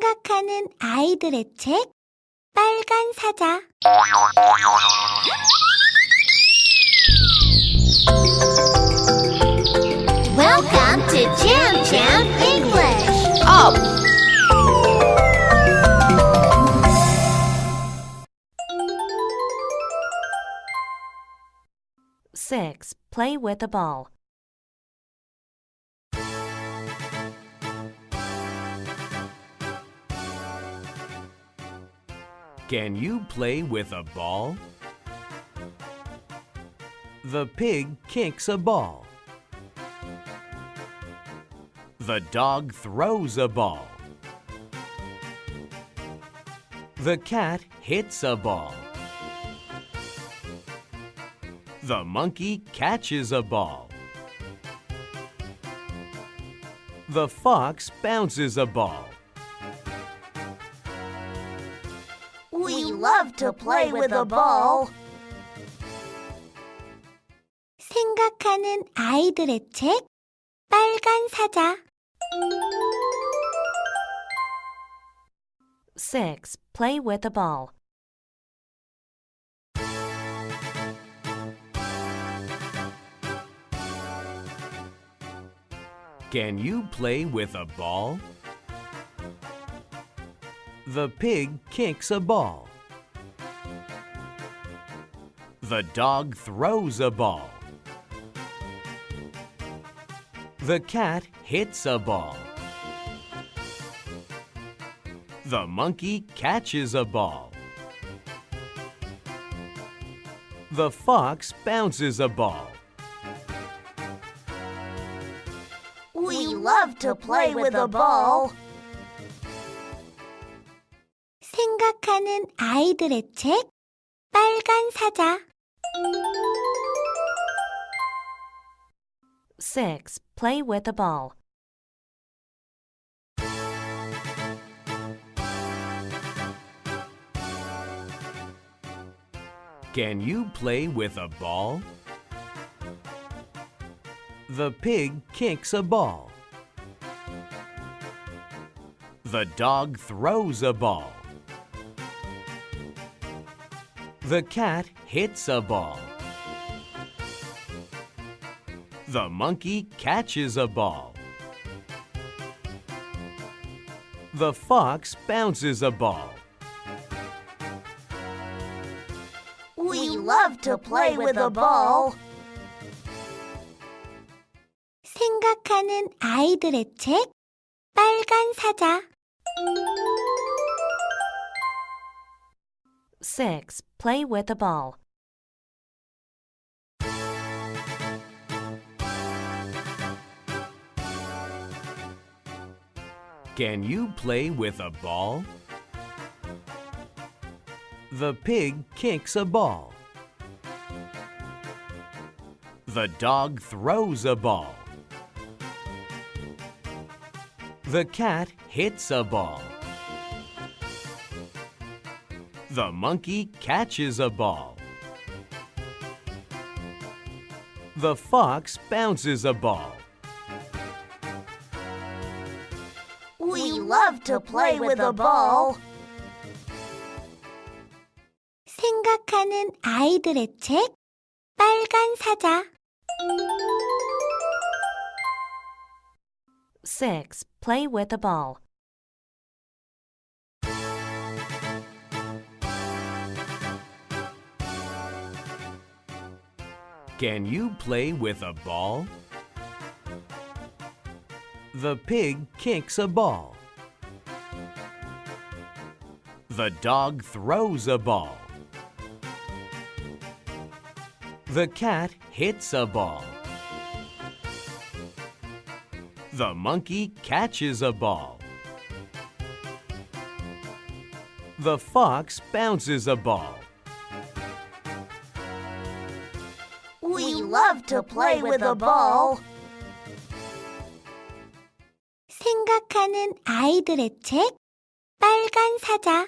생각하는 아이들의 책 빨간 사자 Welcome to Jam Jam English. Up! Six. Play with a ball. Can you play with a ball? The pig kicks a ball. The dog throws a ball. The cat hits a ball. The monkey catches a ball. The fox bounces a ball. We love to play with a ball. 생각하는 아이들의 책 빨간 사자 Six. Play with a ball. Can you play with a ball? The pig kicks a ball. The dog throws a ball. The cat hits a ball. The monkey catches a ball. The fox bounces a ball. We love to play with a ball. 생각하는 아이들의 책 빨간 사자 Six. Play with a ball. Can you play with a ball? The pig kicks a ball. The dog throws a ball. The cat hits a ball. The monkey catches a ball. The fox bounces a ball. We love to play with a ball. 생각하는 아이들의 책 빨간 사자 Six. Play with a ball. Can you play with a ball? The pig kicks a ball. The dog throws a ball. The cat hits a ball. The monkey catches a ball. The fox bounces a ball. We love to play with a ball. 생각하는 아이들의 책 빨간 사자 Six. Play with a ball. Can you play with a ball? The pig kicks a ball. The dog throws a ball. The cat hits a ball. The monkey catches a ball. The fox bounces a ball. love to play with a ball. 생각하는 아이들의 책 빨간 사자